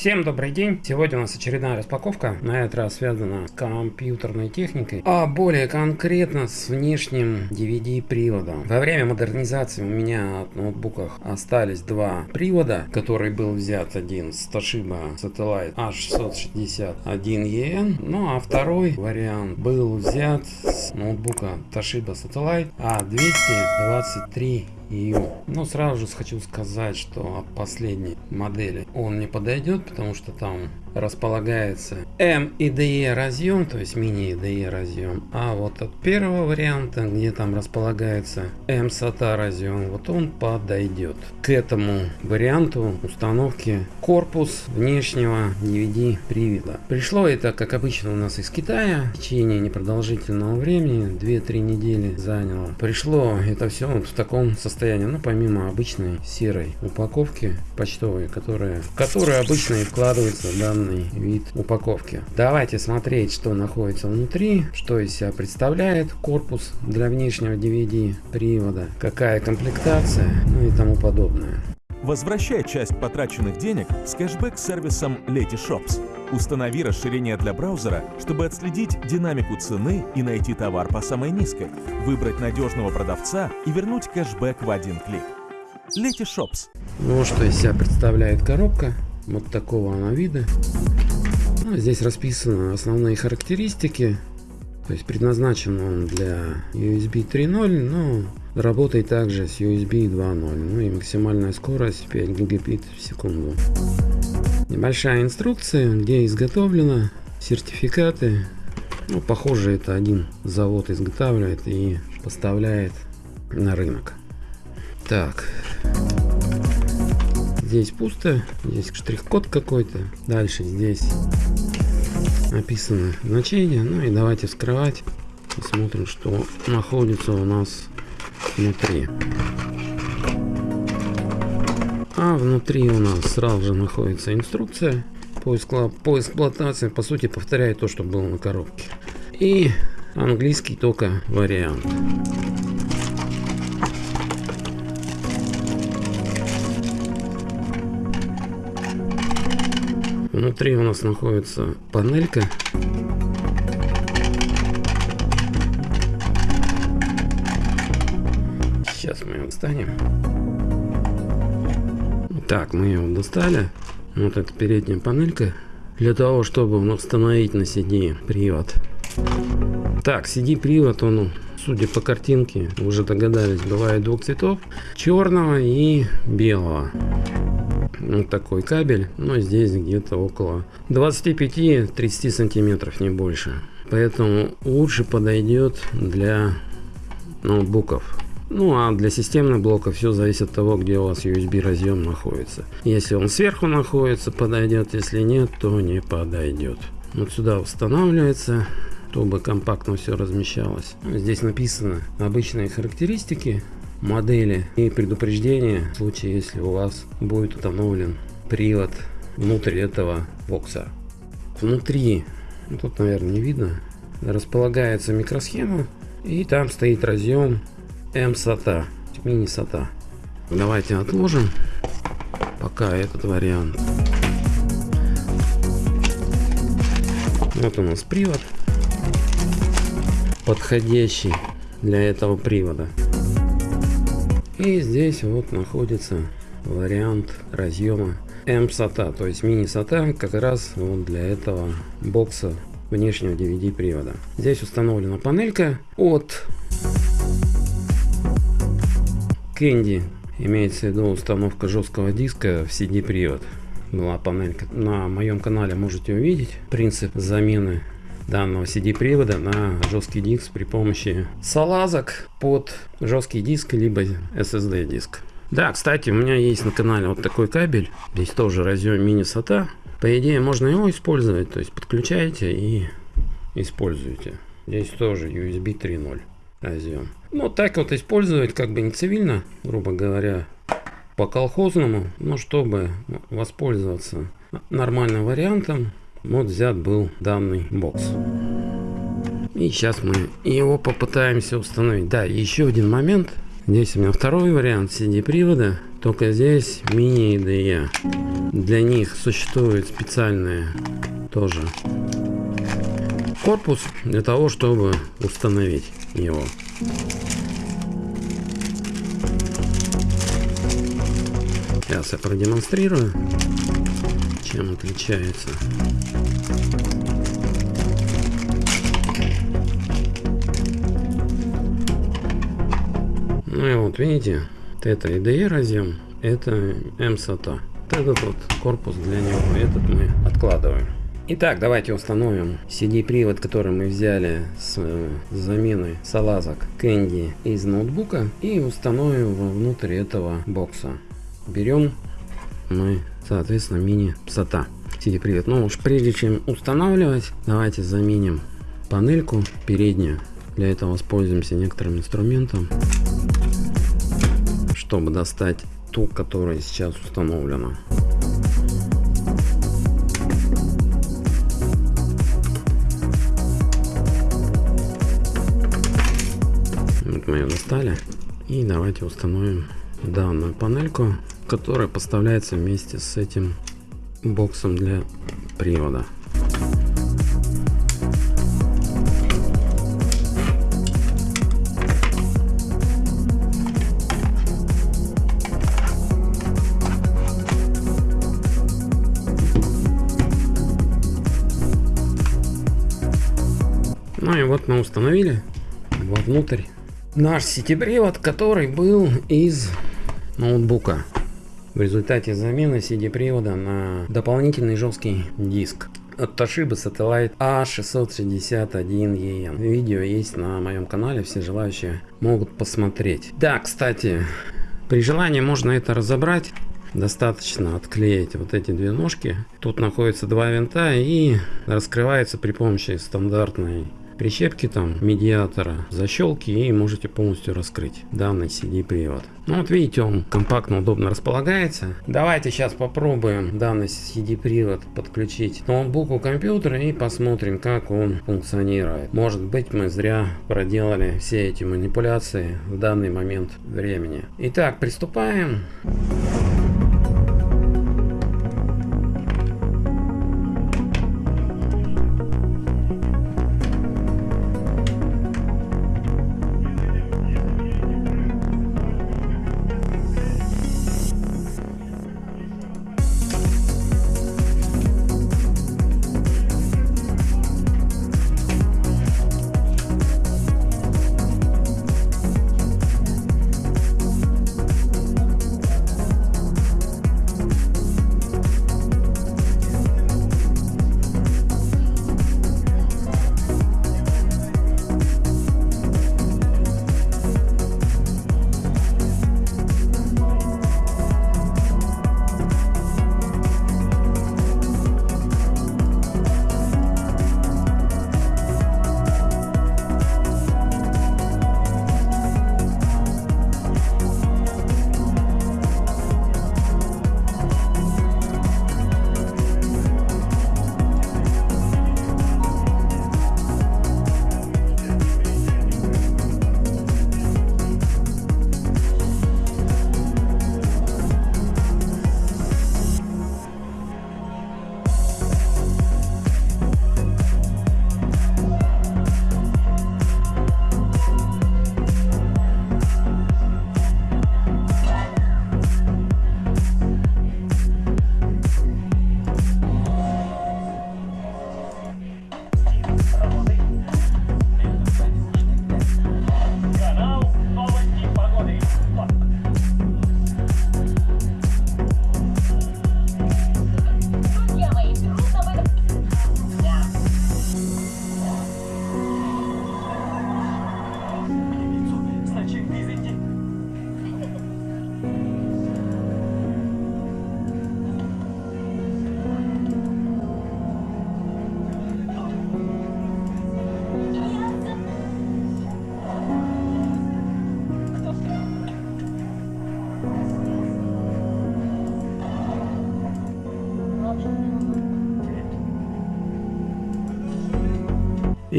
Всем добрый день! Сегодня у нас очередная распаковка, на этот раз связана с компьютерной техникой, а более конкретно с внешним DVD приводом. Во время модернизации у меня от ноутбуках остались два привода, который был взят один с Toshiba Satellite H661EN, ну а второй вариант был взят с ноутбука Toshiba Satellite A223 EU. Но сразу же хочу сказать, что последней модели он не подойдет, потому что там располагается M и DE разъем, то есть мини DE разъем. А вот от первого варианта, где там располагается M SATA разъем, вот он подойдет к этому варианту установки корпус внешнего DVD привода. Пришло это, как обычно, у нас из Китая. В течение непродолжительного времени, 2-3 недели заняло. Пришло это все вот в таком состоянии, ну, помимо обычной серой упаковки почтовой, которая, в которой обычно и вкладывается данный данный вид упаковки. Давайте смотреть, что находится внутри, что из себя представляет корпус для внешнего DVD привода, какая комплектация, ну и тому подобное. Возвращай часть потраченных денег с кэшбэк-сервисом Letyshops. Установи расширение для браузера, чтобы отследить динамику цены и найти товар по самой низкой, выбрать надежного продавца и вернуть кэшбэк в один клик. Letyshops. Ну что из себя представляет коробка. Вот такого она вида. Ну, здесь расписаны основные характеристики. То есть предназначен он для USB 3.0, но работает также с USB 2.0. Ну и максимальная скорость 5 гигабит в секунду. Небольшая инструкция, где изготовлено, сертификаты. Ну, похоже, это один завод изготавливает и поставляет на рынок. Так. Здесь пусто, здесь штрих-код какой-то. Дальше здесь написано значение. Ну и давайте вскрывать. Посмотрим, что находится у нас внутри. А внутри у нас сразу же находится инструкция по, по эксплуатации. По сути повторяет то, что было на коробке. И английский только вариант. Внутри у нас находится панелька. Сейчас мы ее достанем. Так, мы ее достали. Вот эта передняя панелька. Для того, чтобы установить на CD привод. Так, CD привод, он, судя по картинке, уже догадались, бывает двух цветов. Черного и белого вот такой кабель, но здесь где-то около 25-30 сантиметров, не больше. Поэтому лучше подойдет для ноутбуков. Ну а для системных блоков все зависит от того, где у вас USB разъем находится. Если он сверху находится, подойдет, если нет, то не подойдет. Вот сюда устанавливается, чтобы компактно все размещалось. Здесь написано обычные характеристики модели и предупреждение в случае, если у вас будет установлен привод внутрь этого бокса. Внутри, ну, тут, наверное, не видно, располагается микросхема и там стоит разъем M-SATA, мини-SATA. Давайте отложим пока этот вариант. Вот у нас привод, подходящий для этого привода. И здесь вот находится вариант разъема M-SATA, то есть мини-SATA как раз вот для этого бокса внешнего DVD привода. Здесь установлена панелька от Candy, имеется в виду установка жесткого диска в CD привод. Была панелька. На моем канале можете увидеть принцип замены данного CD-привода на жесткий диск при помощи салазок под жесткий диск либо SSD диск. Да, кстати, у меня есть на канале вот такой кабель. Здесь тоже разъем мини-SATA. По идее, можно его использовать. То есть подключаете и используете. Здесь тоже USB 3.0 разъем. Ну, так вот использовать как бы не цивильно, грубо говоря, по колхозному, но чтобы воспользоваться нормальным вариантом, вот взят был данный бокс. И сейчас мы его попытаемся установить. Да, еще один момент. Здесь у меня второй вариант CD привода. Только здесь мини IDE. Для них существует специальный тоже корпус для того, чтобы установить его. Сейчас я продемонстрирую, чем отличается. Ну и вот видите, это IDE разъем, это MSATA. Вот этот вот корпус для него, этот мы откладываем. Итак, давайте установим CD-привод, который мы взяли с э, замены салазок Candy из ноутбука и установим внутрь этого бокса. Берем мы, соответственно, мини SATA CD-привод. Но уж прежде чем устанавливать, давайте заменим панельку переднюю. Для этого воспользуемся некоторым инструментом чтобы достать ту, которая сейчас установлена. Вот мы ее достали. И давайте установим данную панельку, которая поставляется вместе с этим боксом для привода. Ну и вот мы установили вовнутрь наш сетепривод, который был из ноутбука. В результате замены CD-привода на дополнительный жесткий диск от Toshiba Satellite A661EN. Видео есть на моем канале, все желающие могут посмотреть. Да, кстати, при желании можно это разобрать. Достаточно отклеить вот эти две ножки. Тут находятся два винта и раскрывается при помощи стандартной прищепки там медиатора, защелки и можете полностью раскрыть данный CD привод. Ну вот видите, он компактно, удобно располагается. Давайте сейчас попробуем данный CD привод подключить к ноутбуку компьютера и посмотрим, как он функционирует. Может быть мы зря проделали все эти манипуляции в данный момент времени. Итак, приступаем. И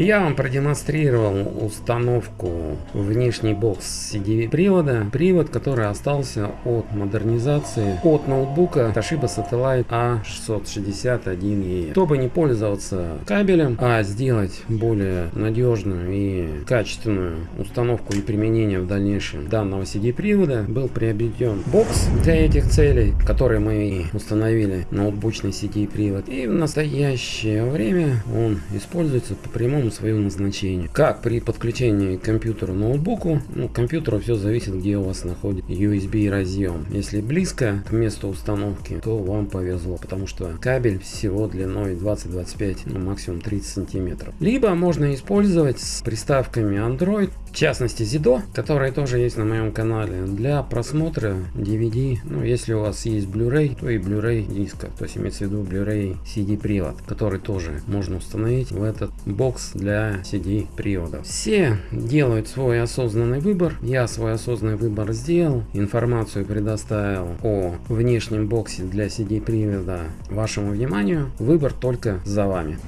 я вам продемонстрировал установку внешний бокс CD привода. Привод, который остался от модернизации от ноутбука Toshiba Satellite A661E. Чтобы не пользоваться кабелем, а сделать более надежную и качественную установку и применение в дальнейшем данного CD привода, был приобретен бокс для этих целей, которые мы установили ноутбучный CD привод. И в настоящее время он используется по прямому своему назначению. Как при подключении к компьютеру ноутбуку, ну, к компьютеру все зависит, где у вас находится USB разъем. Если близко к месту установки, то вам повезло, потому что кабель всего длиной 20-25, ну максимум 30 сантиметров. Либо можно использовать с приставками Android, в частности Zido, которые тоже есть на моем канале, для просмотра DVD. Ну, если у вас есть Blu-ray, то и Blu-ray диска, то есть имеется в виду Blu-ray CD привод, который тоже можно установить в этот бокс для CD приводов. Все делают свой осознанный выбор. Я свой осознанный выбор сделал. Информацию предоставил о внешнем боксе для CD привода вашему вниманию. Выбор только за вами.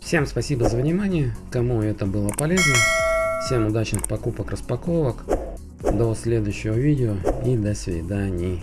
Всем спасибо за внимание, кому это было полезно. Всем удачных покупок, распаковок. До следующего видео и до свидания.